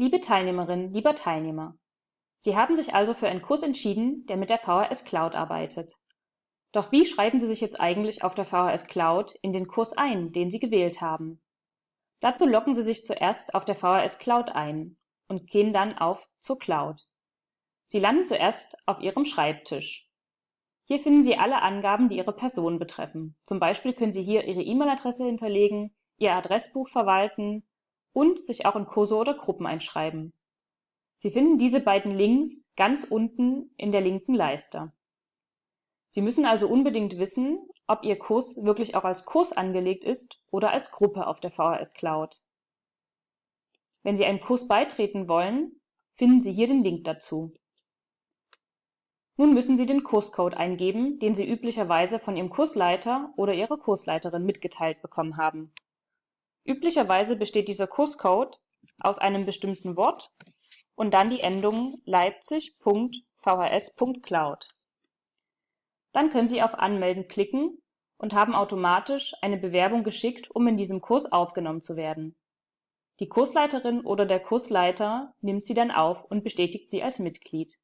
Liebe Teilnehmerin, lieber Teilnehmer, Sie haben sich also für einen Kurs entschieden, der mit der VHS Cloud arbeitet. Doch wie schreiben Sie sich jetzt eigentlich auf der VHS Cloud in den Kurs ein, den Sie gewählt haben? Dazu loggen Sie sich zuerst auf der VHS Cloud ein und gehen dann auf Zur Cloud. Sie landen zuerst auf Ihrem Schreibtisch. Hier finden Sie alle Angaben, die Ihre Person betreffen. Zum Beispiel können Sie hier Ihre E-Mail-Adresse hinterlegen, Ihr Adressbuch verwalten und sich auch in Kurse oder Gruppen einschreiben. Sie finden diese beiden Links ganz unten in der linken Leiste. Sie müssen also unbedingt wissen, ob Ihr Kurs wirklich auch als Kurs angelegt ist oder als Gruppe auf der VHS Cloud. Wenn Sie einen Kurs beitreten wollen, finden Sie hier den Link dazu. Nun müssen Sie den Kurscode eingeben, den Sie üblicherweise von Ihrem Kursleiter oder Ihrer Kursleiterin mitgeteilt bekommen haben. Üblicherweise besteht dieser Kurscode aus einem bestimmten Wort und dann die Endung leipzig.vhs.cloud. Dann können Sie auf Anmelden klicken und haben automatisch eine Bewerbung geschickt, um in diesem Kurs aufgenommen zu werden. Die Kursleiterin oder der Kursleiter nimmt Sie dann auf und bestätigt Sie als Mitglied